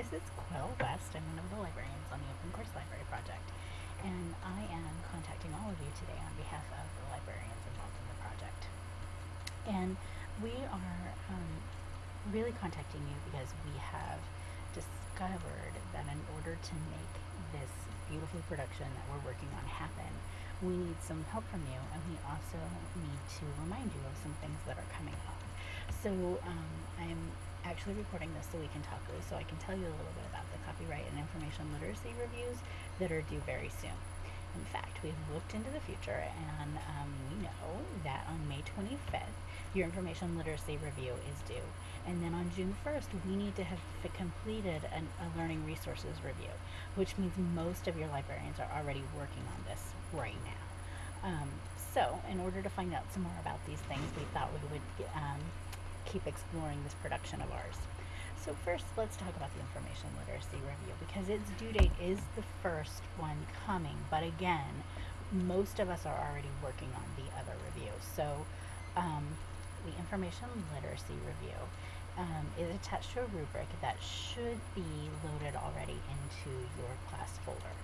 This is Quill West. I'm one of the librarians on the Open Course Library Project, and I am contacting all of you today on behalf of the librarians involved in the project. And we are um, really contacting you because we have discovered that in order to make this beautiful production that we're working on happen, we need some help from you, and we also need to remind you of some things that are coming up. So um, I'm actually recording this so we can talk, so I can tell you a little bit about the copyright and information literacy reviews that are due very soon. In fact, we've looked into the future and um, we know that on May 25th, your information literacy review is due. And then on June 1st, we need to have completed an, a learning resources review, which means most of your librarians are already working on this right now. Um, so, in order to find out some more about these things, we thought we would um, keep exploring this production of ours. So first, let's talk about the information literacy review because its due date is the first one coming, but again, most of us are already working on the other review. So um, the information literacy review um, is attached to a rubric that should be loaded already into your class folder.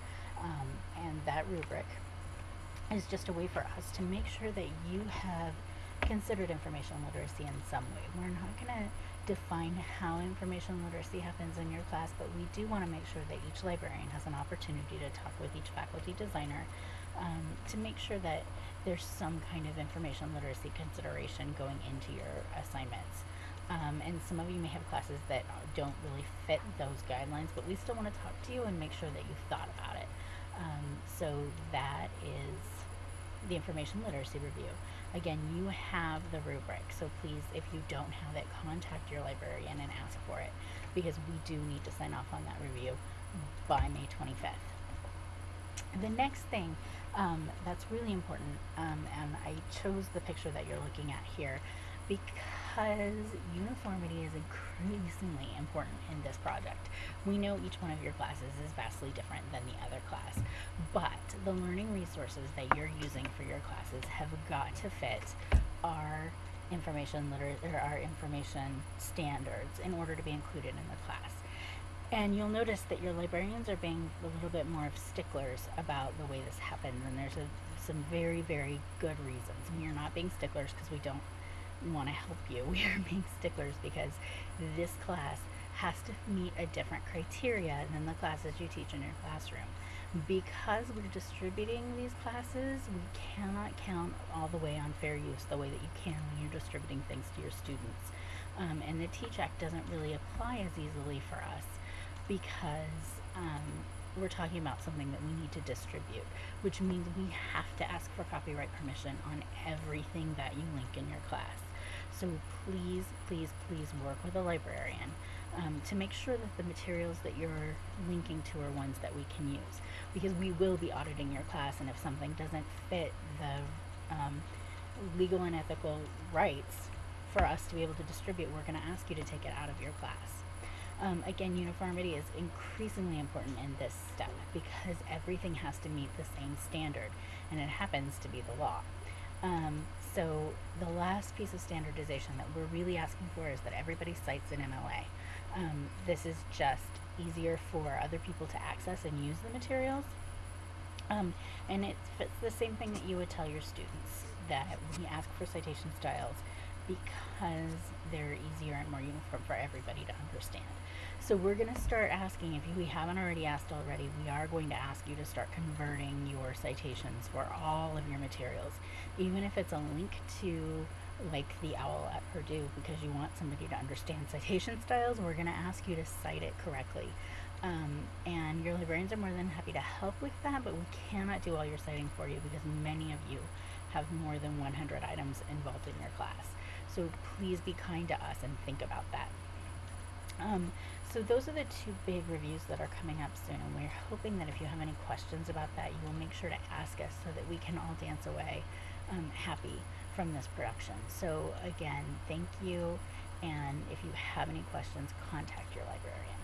Um, and that rubric is just a way for us to make sure that you have considered information literacy in some way. We're not going to define how information literacy happens in your class, but we do want to make sure that each librarian has an opportunity to talk with each faculty designer um, to make sure that there's some kind of information literacy consideration going into your assignments. Um, and some of you may have classes that don't really fit those guidelines, but we still want to talk to you and make sure that you've thought about it. Um, so that is the information literacy review. Again, you have the rubric, so please, if you don't have it, contact your librarian and ask for it because we do need to sign off on that review by May 25th. The next thing um, that's really important, um, and I chose the picture that you're looking at here because uniformity is increasingly important in this project. We know each one of your classes is vastly different than the other class, but the learning resources that you're using for your classes have got to fit our information liter- or our information standards in order to be included in the class. And you'll notice that your librarians are being a little bit more of sticklers about the way this happens, and there's a, some very, very good reasons. We are not being sticklers because we don't want to help you. We are being sticklers because this class has to meet a different criteria than the classes you teach in your classroom. Because we're distributing these classes, we cannot count all the way on fair use the way that you can when you're distributing things to your students. Um, and the Teach Act doesn't really apply as easily for us because um, we're talking about something that we need to distribute, which means we have to ask for copyright permission on everything that you link in your class. So please, please, please work with a librarian um, to make sure that the materials that you're linking to are ones that we can use. Because we will be auditing your class, and if something doesn't fit the um, legal and ethical rights for us to be able to distribute, we're going to ask you to take it out of your class. Um, again, uniformity is increasingly important in this step because everything has to meet the same standard, and it happens to be the law. Um, so the last piece of standardization that we're really asking for is that everybody cites an MLA. Um, this is just easier for other people to access and use the materials. Um, and it's the same thing that you would tell your students that we ask for citation styles because they're easier and more uniform for everybody to understand. So we're going to start asking, if we haven't already asked already, we are going to ask you to start converting your citations for all of your materials. Even if it's a link to like the OWL at Purdue because you want somebody to understand citation styles, we're going to ask you to cite it correctly. Um, and your librarians are more than happy to help with that, but we cannot do all your citing for you because many of you have more than 100 items involved in your class. So please be kind to us and think about that. Um, so those are the two big reviews that are coming up soon, and we're hoping that if you have any questions about that, you will make sure to ask us so that we can all dance away um, happy from this production. So again, thank you, and if you have any questions, contact your librarian.